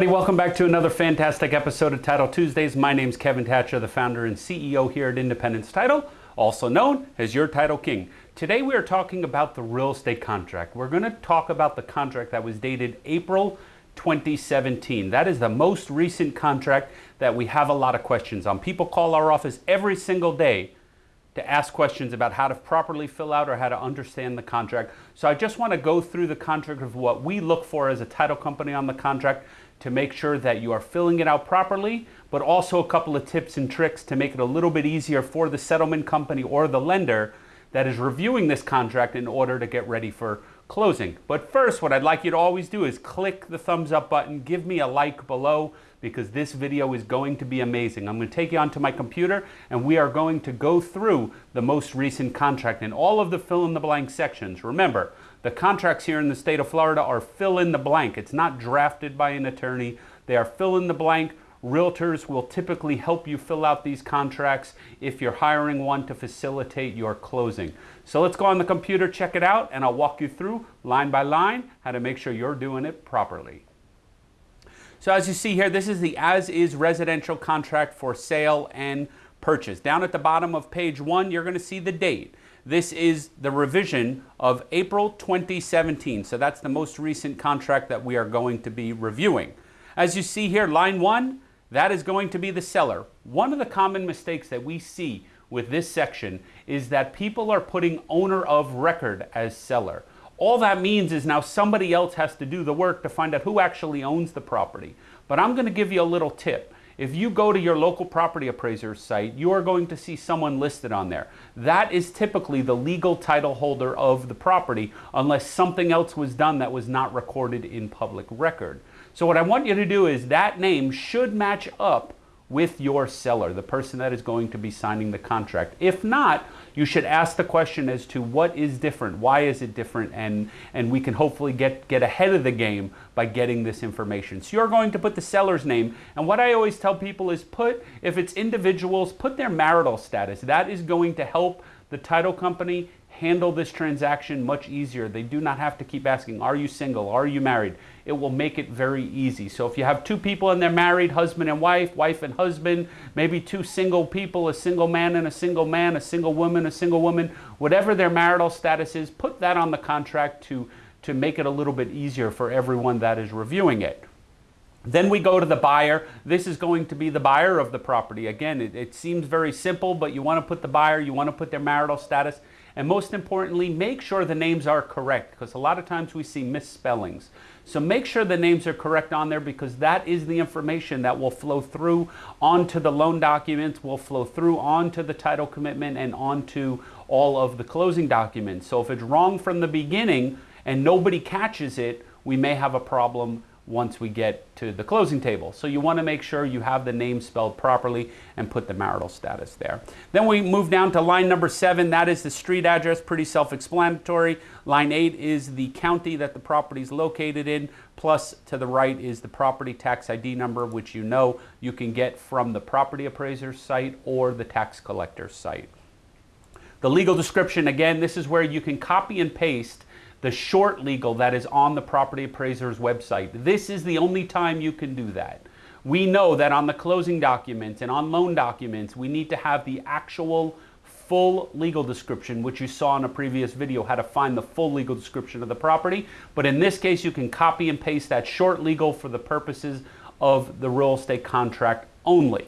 everybody. Welcome back to another fantastic episode of Title Tuesdays. My name is Kevin Thatcher, the founder and CEO here at Independence Title, also known as your Title King. Today we are talking about the real estate contract. We're going to talk about the contract that was dated April 2017. That is the most recent contract that we have a lot of questions on. People call our office every single day to ask questions about how to properly fill out or how to understand the contract. So I just want to go through the contract of what we look for as a title company on the contract to make sure that you are filling it out properly, but also a couple of tips and tricks to make it a little bit easier for the settlement company or the lender that is reviewing this contract in order to get ready for closing. But first, what I'd like you to always do is click the thumbs up button, give me a like below because this video is going to be amazing. I'm going to take you onto my computer and we are going to go through the most recent contract and all of the fill in the blank sections. Remember, the contracts here in the state of Florida are fill in the blank. It's not drafted by an attorney. They are fill in the blank. Realtors will typically help you fill out these contracts if you're hiring one to facilitate your closing. So let's go on the computer, check it out, and I'll walk you through line by line how to make sure you're doing it properly. So as you see here, this is the as-is residential contract for sale and purchase. Down at the bottom of page one, you're going to see the date. This is the revision of April 2017. So that's the most recent contract that we are going to be reviewing. As you see here, line one, that is going to be the seller. One of the common mistakes that we see with this section is that people are putting owner of record as seller. All that means is now somebody else has to do the work to find out who actually owns the property. But I'm going to give you a little tip. If you go to your local property appraiser's site, you are going to see someone listed on there. That is typically the legal title holder of the property unless something else was done that was not recorded in public record. So what I want you to do is that name should match up with your seller, the person that is going to be signing the contract. If not, you should ask the question as to what is different, why is it different, and, and we can hopefully get, get ahead of the game by getting this information. So you're going to put the seller's name, and what I always tell people is put, if it's individuals, put their marital status. That is going to help the title company handle this transaction much easier. They do not have to keep asking, are you single? Are you married? It will make it very easy. So if you have two people and they're married, husband and wife, wife and husband, maybe two single people, a single man and a single man, a single woman, a single woman, whatever their marital status is, put that on the contract to, to make it a little bit easier for everyone that is reviewing it. Then we go to the buyer. This is going to be the buyer of the property. Again, it, it, seems very simple, but you want to put the buyer, you want to put their marital status, and most importantly, make sure the names are correct because a lot of times we see misspellings. So make sure the names are correct on there because that is the information that will flow through onto the loan documents, will flow through onto the title commitment and onto all of the closing documents. So if it's wrong from the beginning and nobody catches it, we may have a problem once we get to the closing table. So you want to make sure you have the name spelled properly and put the marital status there. Then we move down to line number seven. That is the street address, pretty self-explanatory. Line eight is the county that the property is located in. Plus to the right is the property tax ID number, which you know you can get from the property appraiser's site or the tax collector's site. The legal description, again, this is where you can copy and paste the short legal that is on the property appraiser's website. This is the only time you can do that. We know that on the closing documents and on loan documents, we need to have the actual full legal description, which you saw in a previous video, how to find the full legal description of the property. But in this case, you can copy and paste that short legal for the purposes of the real estate contract only.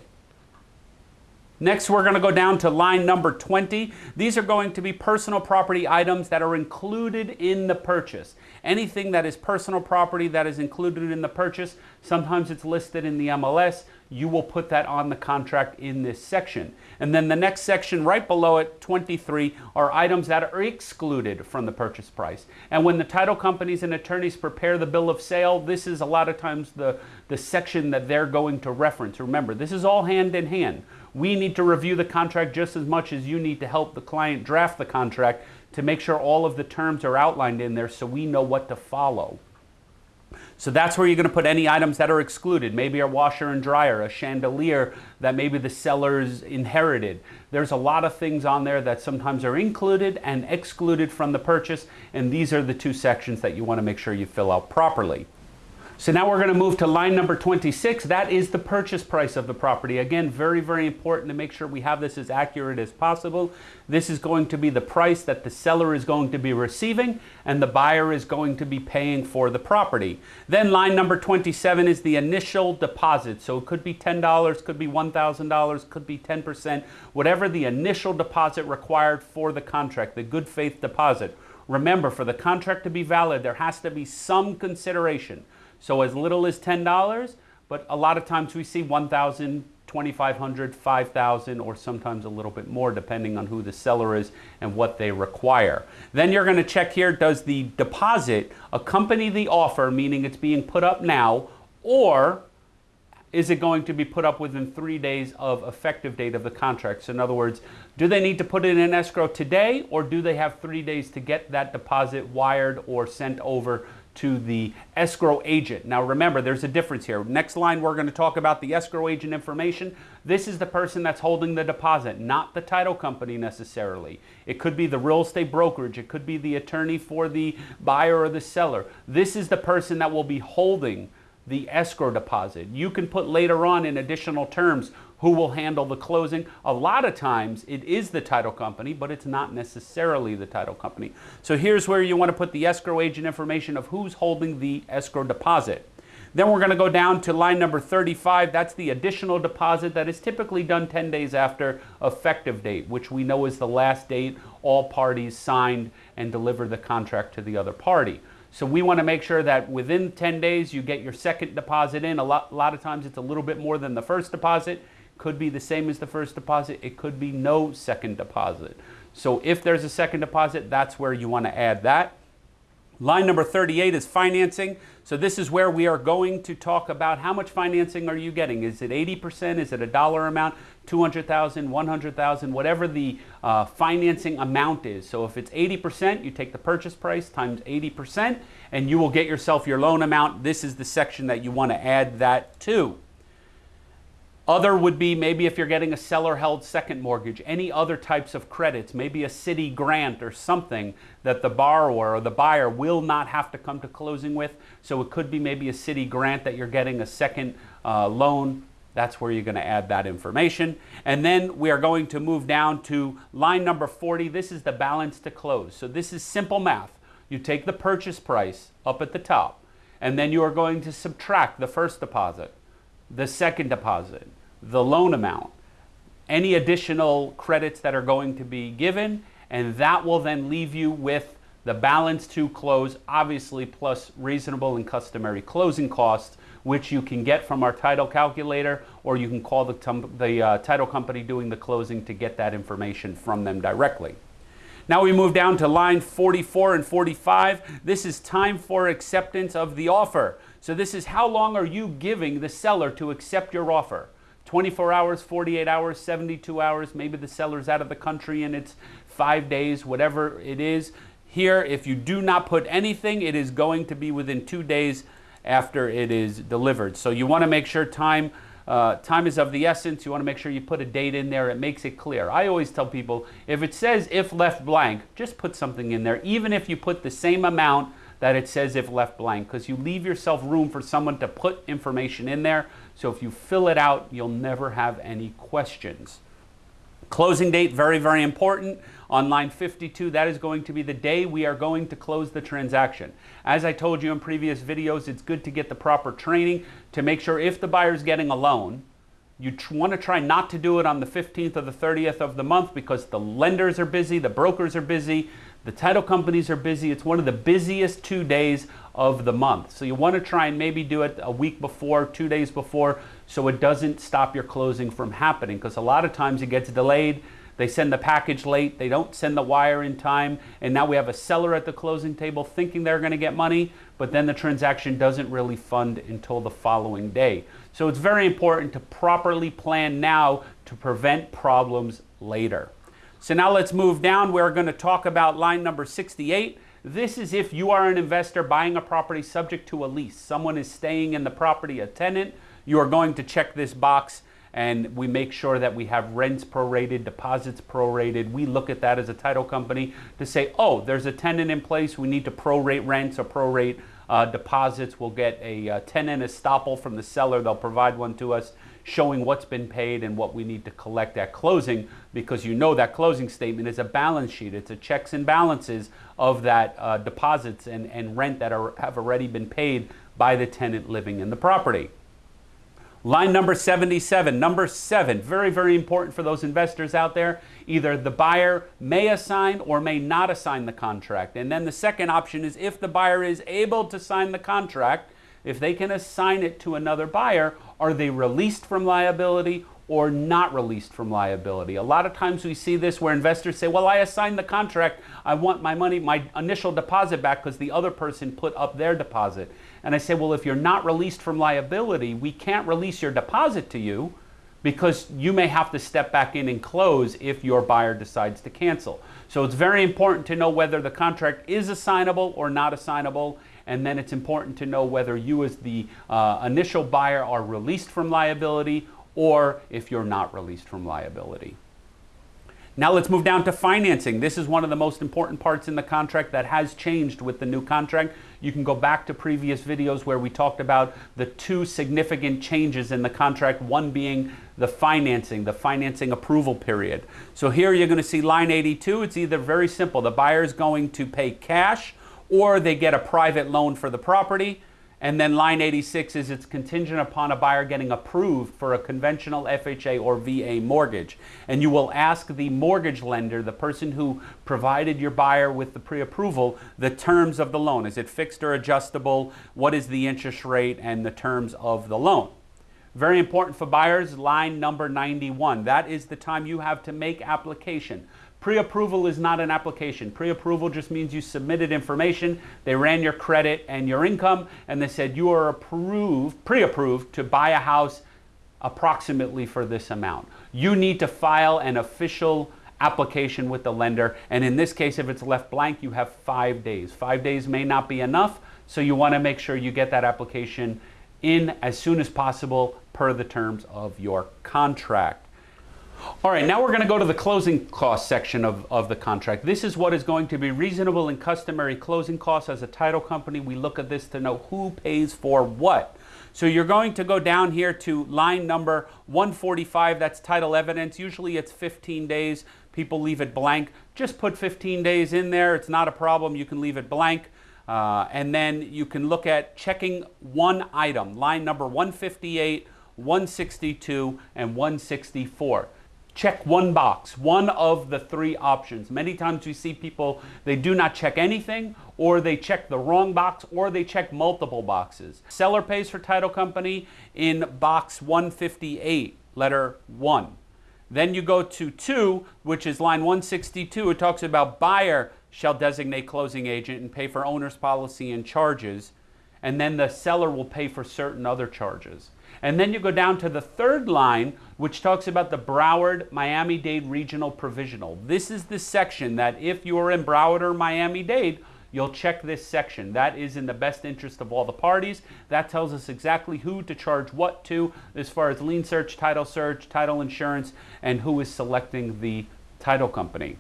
Next, we're going to go down to line number 20. These are going to be personal property items that are included in the purchase. Anything that is personal property that is included in the purchase, sometimes it's listed in the MLS, you will put that on the contract in this section. And then the next section right below it, 23, are items that are excluded from the purchase price. And when the title companies and attorneys prepare the bill of sale, this is a lot of times the, the section that they're going to reference. Remember, this is all hand in hand. We need to review the contract just as much as you need to help the client draft the contract to make sure all of the terms are outlined in there so we know what to follow. So that's where you're going to put any items that are excluded. Maybe a washer and dryer, a chandelier that maybe the sellers inherited. There's a lot of things on there that sometimes are included and excluded from the purchase, and these are the two sections that you want to make sure you fill out properly. So now we're going to move to line number 26. That is the purchase price of the property. Again, very, very important to make sure we have this as accurate as possible. This is going to be the price that the seller is going to be receiving and the buyer is going to be paying for the property. Then line number 27 is the initial deposit. So it could be $10, could be $1,000, could be 10%, whatever the initial deposit required for the contract, the good faith deposit. Remember, for the contract to be valid, there has to be some consideration. So as little as $10, but a lot of times we see 1,000, 2,500, 5,000, or sometimes a little bit more depending on who the seller is and what they require. Then you're going to check here, does the deposit accompany the offer, meaning it's being put up now, or is it going to be put up within three days of effective date of the contract? So in other words, do they need to put it in escrow today or do they have three days to get that deposit wired or sent over to the escrow agent. Now remember, there's a difference here. Next line, we're going to talk about the escrow agent information. This is the person that's holding the deposit, not the title company necessarily. It could be the real estate brokerage. It could be the attorney for the buyer or the seller. This is the person that will be holding the escrow deposit. You can put later on in additional terms who will handle the closing. A lot of times it is the title company, but it's not necessarily the title company. So here's where you want to put the escrow agent information of who's holding the escrow deposit. Then we're going to go down to line number 35. That's the additional deposit that is typically done 10 days after effective date, which we know is the last date all parties signed and deliver the contract to the other party. So we want to make sure that within 10 days you get your second deposit in. A lot, a lot of times it's a little bit more than the first deposit could be the same as the first deposit. It could be no second deposit. So if there's a second deposit, that's where you want to add that. Line number 38 is financing. So this is where we are going to talk about how much financing are you getting? Is it 80%? Is it a dollar amount? 200,000, 100,000, whatever the uh, financing amount is. So if it's 80%, you take the purchase price times 80% and you will get yourself your loan amount. This is the section that you want to add that to. Other would be maybe if you're getting a seller held second mortgage, any other types of credits, maybe a city grant or something that the borrower or the buyer will not have to come to closing with. So it could be maybe a city grant that you're getting a second uh, loan. That's where you're going to add that information. And then we are going to move down to line number 40. This is the balance to close. So this is simple math. You take the purchase price up at the top, and then you are going to subtract the first deposit the second deposit, the loan amount, any additional credits that are going to be given, and that will then leave you with the balance to close, obviously plus reasonable and customary closing costs, which you can get from our title calculator, or you can call the, the uh, title company doing the closing to get that information from them directly. Now we move down to line 44 and 45. This is time for acceptance of the offer. So this is how long are you giving the seller to accept your offer? 24 hours, 48 hours, 72 hours, maybe the seller's out of the country and it's five days, whatever it is. Here, if you do not put anything, it is going to be within two days after it is delivered. So you want to make sure time uh, time is of the essence. You want to make sure you put a date in there. It makes it clear. I always tell people if it says if left blank, just put something in there. Even if you put the same amount that it says if left blank, because you leave yourself room for someone to put information in there. So if you fill it out, you'll never have any questions. Closing date, very, very important. On line 52, that is going to be the day we are going to close the transaction. As I told you in previous videos, it's good to get the proper training to make sure if the buyer is getting a loan, you want to try not to do it on the 15th or the 30th of the month because the lenders are busy, the brokers are busy, the title companies are busy. It's one of the busiest two days of the month. So you want to try and maybe do it a week before, two days before, so it doesn't stop your closing from happening because a lot of times it gets delayed they send the package late, they don't send the wire in time, and now we have a seller at the closing table thinking they're going to get money, but then the transaction doesn't really fund until the following day. So it's very important to properly plan now to prevent problems later. So now let's move down. We're going to talk about line number 68. This is if you are an investor buying a property subject to a lease. Someone is staying in the property, a tenant. You are going to check this box and we make sure that we have rents prorated, deposits prorated. We look at that as a title company to say, oh, there's a tenant in place, we need to prorate rents or prorate uh, deposits. We'll get a uh, tenant estoppel from the seller. They'll provide one to us showing what's been paid and what we need to collect at closing because you know that closing statement is a balance sheet. It's a checks and balances of that uh, deposits and, and rent that are, have already been paid by the tenant living in the property. Line number 77, number seven, very, very important for those investors out there. Either the buyer may assign or may not assign the contract. And then the second option is if the buyer is able to sign the contract, if they can assign it to another buyer, are they released from liability or not released from liability? A lot of times we see this where investors say, Well, I assigned the contract. I want my money, my initial deposit back because the other person put up their deposit. And I say, Well, if you're not released from liability, we can't release your deposit to you because you may have to step back in and close if your buyer decides to cancel. So it's very important to know whether the contract is assignable or not assignable and then it's important to know whether you as the uh, initial buyer are released from liability or if you're not released from liability. Now let's move down to financing. This is one of the most important parts in the contract that has changed with the new contract. You can go back to previous videos where we talked about the two significant changes in the contract, one being the financing, the financing approval period. So here you're going to see line 82. It's either very simple. The buyer is going to pay cash or they get a private loan for the property. And then line 86 is it's contingent upon a buyer getting approved for a conventional FHA or VA mortgage. And you will ask the mortgage lender, the person who provided your buyer with the pre-approval, the terms of the loan. Is it fixed or adjustable? What is the interest rate and the terms of the loan? Very important for buyers, line number 91. That is the time you have to make application. Pre-approval is not an application. Pre-approval just means you submitted information, they ran your credit and your income, and they said you are approved, pre-approved to buy a house approximately for this amount. You need to file an official application with the lender, and in this case, if it's left blank, you have five days. Five days may not be enough, so you wanna make sure you get that application in as soon as possible per the terms of your contract. All right, now we're going to go to the closing cost section of, of the contract. This is what is going to be reasonable and customary closing costs. As a title company, we look at this to know who pays for what. So you're going to go down here to line number 145, that's title evidence. Usually it's 15 days. People leave it blank. Just put 15 days in there. It's not a problem. You can leave it blank. Uh, and then you can look at checking one item, line number 158, 162, and 164 check one box, one of the three options. Many times we see people, they do not check anything, or they check the wrong box, or they check multiple boxes. Seller pays for title company in box 158, letter 1. Then you go to 2, which is line 162. It talks about buyer shall designate closing agent and pay for owner's policy and charges. And then the seller will pay for certain other charges. And then you go down to the third line, which talks about the Broward Miami Dade Regional Provisional. This is the section that if you are in Broward or Miami Dade, you'll check this section. That is in the best interest of all the parties. That tells us exactly who to charge what to as far as lien search, title search, title insurance, and who is selecting the title company.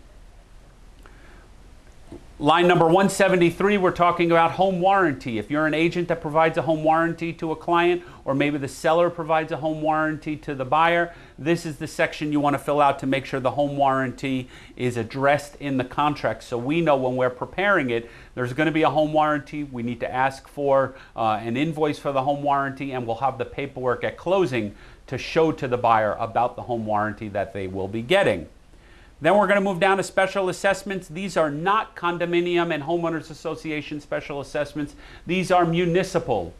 Line number 173, we're talking about home warranty. If you're an agent that provides a home warranty to a client, or maybe the seller provides a home warranty to the buyer, this is the section you want to fill out to make sure the home warranty is addressed in the contract. So we know when we're preparing it, there's going to be a home warranty. We need to ask for uh, an invoice for the home warranty, and we'll have the paperwork at closing to show to the buyer about the home warranty that they will be getting. Then we're going to move down to special assessments. These are not condominium and homeowners association special assessments. These are municipal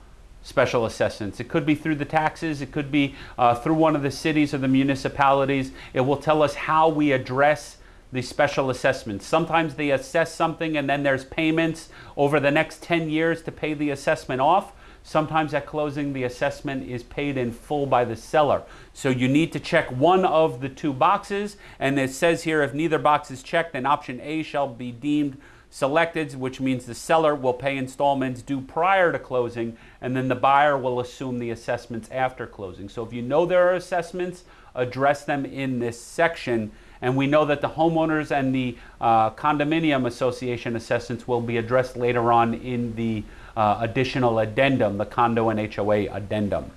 special assessments. It could be through the taxes. It could be uh, through one of the cities or the municipalities. It will tell us how we address the special assessments. Sometimes they assess something and then there's payments over the next 10 years to pay the assessment off. Sometimes at closing, the assessment is paid in full by the seller. So you need to check one of the two boxes. And it says here, if neither box is checked, then option A shall be deemed selected, which means the seller will pay installments due prior to closing, and then the buyer will assume the assessments after closing. So if you know there are assessments, address them in this section. And we know that the homeowners and the uh, condominium association assessments will be addressed later on in the uh, additional addendum, the condo and HOA addendum.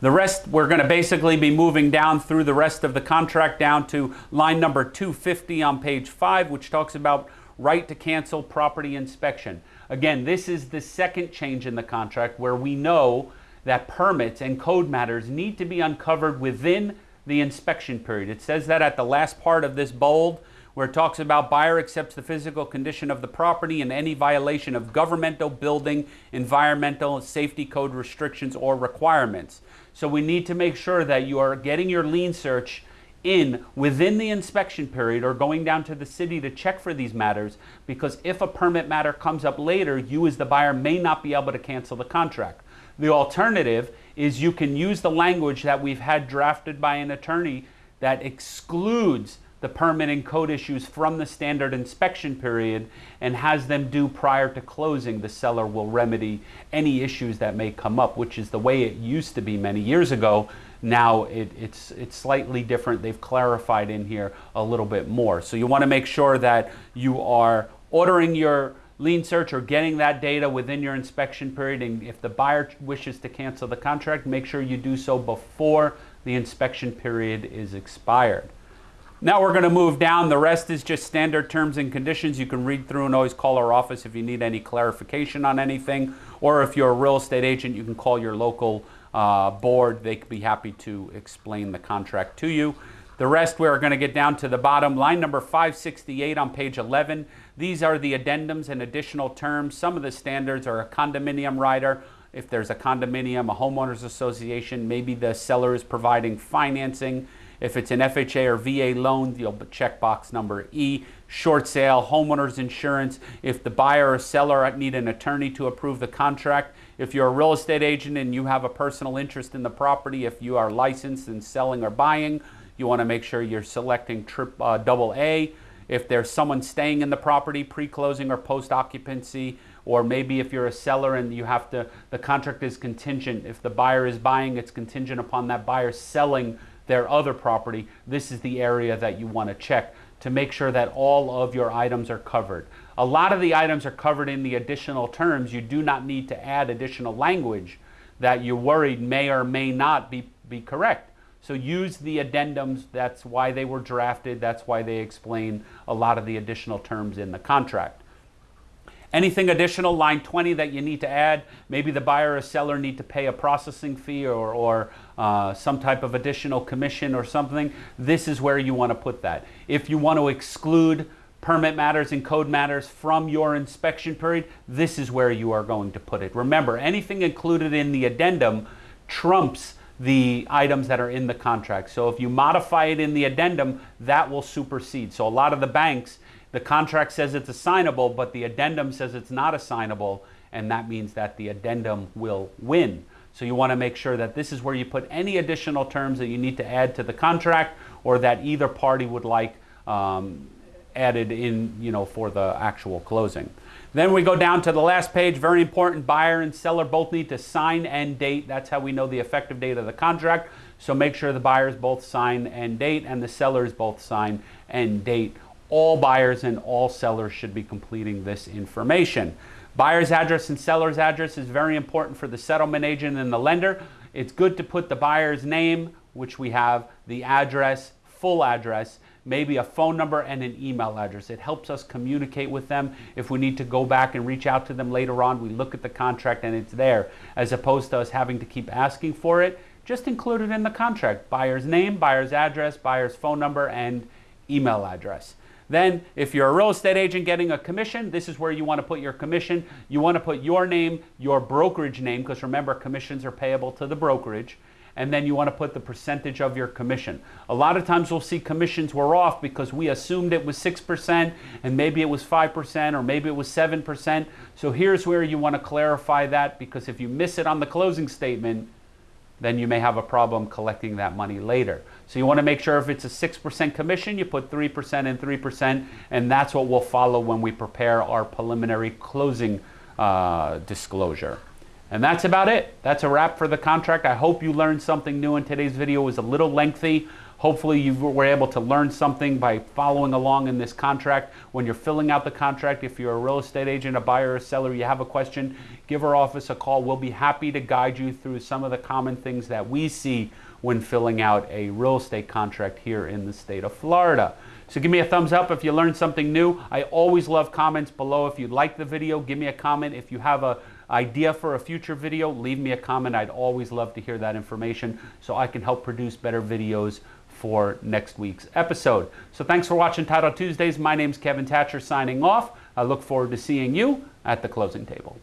The rest, we're going to basically be moving down through the rest of the contract down to line number 250 on page 5, which talks about right to cancel property inspection. Again, this is the second change in the contract where we know that permits and code matters need to be uncovered within the inspection period. It says that at the last part of this bold where it talks about buyer accepts the physical condition of the property and any violation of governmental building, environmental, safety code restrictions or requirements. So we need to make sure that you are getting your lien search in within the inspection period or going down to the city to check for these matters because if a permit matter comes up later, you as the buyer may not be able to cancel the contract. The alternative is you can use the language that we've had drafted by an attorney that excludes the permit and code issues from the standard inspection period and has them due prior to closing, the seller will remedy any issues that may come up, which is the way it used to be many years ago. Now it, it's, it's slightly different. They've clarified in here a little bit more. So you want to make sure that you are ordering your lien search or getting that data within your inspection period. And if the buyer wishes to cancel the contract, make sure you do so before the inspection period is expired. Now we're going to move down. The rest is just standard terms and conditions. You can read through and always call our office if you need any clarification on anything. Or if you're a real estate agent, you can call your local uh, board. They could be happy to explain the contract to you. The rest we're going to get down to the bottom. Line number 568 on page 11. These are the addendums and additional terms. Some of the standards are a condominium rider. If there's a condominium, a homeowners association, maybe the seller is providing financing if it's an FHA or VA loan, you'll check box number E. Short sale, homeowners insurance. If the buyer or seller need an attorney to approve the contract. If you're a real estate agent and you have a personal interest in the property, if you are licensed in selling or buying, you want to make sure you're selecting trip, uh, double A. If there's someone staying in the property pre-closing or post-occupancy, or maybe if you're a seller and you have to, the contract is contingent. If the buyer is buying, it's contingent upon that buyer selling their other property, this is the area that you want to check to make sure that all of your items are covered. A lot of the items are covered in the additional terms. You do not need to add additional language that you're worried may or may not be, be correct. So use the addendums. That's why they were drafted. That's why they explain a lot of the additional terms in the contract. Anything additional, line 20, that you need to add, maybe the buyer or seller need to pay a processing fee or, or uh, some type of additional commission or something, this is where you want to put that. If you want to exclude permit matters and code matters from your inspection period, this is where you are going to put it. Remember, anything included in the addendum trumps the items that are in the contract. So if you modify it in the addendum, that will supersede. So a lot of the banks, the contract says it's assignable, but the addendum says it's not assignable, and that means that the addendum will win. So you want to make sure that this is where you put any additional terms that you need to add to the contract or that either party would like um, added in, you know, for the actual closing. Then we go down to the last page, very important, buyer and seller both need to sign and date. That's how we know the effective date of the contract. So make sure the buyers both sign and date and the sellers both sign and date all buyers and all sellers should be completing this information. Buyer's address and seller's address is very important for the settlement agent and the lender. It's good to put the buyer's name, which we have, the address, full address, maybe a phone number and an email address. It helps us communicate with them. If we need to go back and reach out to them later on, we look at the contract and it's there, as opposed to us having to keep asking for it. Just include it in the contract. Buyer's name, buyer's address, buyer's phone number, and email address. Then if you're a real estate agent getting a commission, this is where you want to put your commission. You want to put your name, your brokerage name, because remember commissions are payable to the brokerage. And then you want to put the percentage of your commission. A lot of times we'll see commissions were off because we assumed it was 6% and maybe it was 5% or maybe it was 7%. So here's where you want to clarify that because if you miss it on the closing statement, then you may have a problem collecting that money later. So you want to make sure if it's a 6% commission, you put 3% and 3%, and that's what we'll follow when we prepare our preliminary closing uh, disclosure. And that's about it. That's a wrap for the contract. I hope you learned something new in today's video. It was a little lengthy. Hopefully, you were able to learn something by following along in this contract. When you're filling out the contract, if you're a real estate agent, a buyer, a seller, you have a question, give our office a call. We'll be happy to guide you through some of the common things that we see when filling out a real estate contract here in the state of Florida. So give me a thumbs up if you learned something new. I always love comments below. If you like the video, give me a comment. If you have a idea for a future video, leave me a comment. I'd always love to hear that information so I can help produce better videos for next week's episode. So thanks for watching Title Tuesdays. My name's Kevin Thatcher signing off. I look forward to seeing you at the closing table.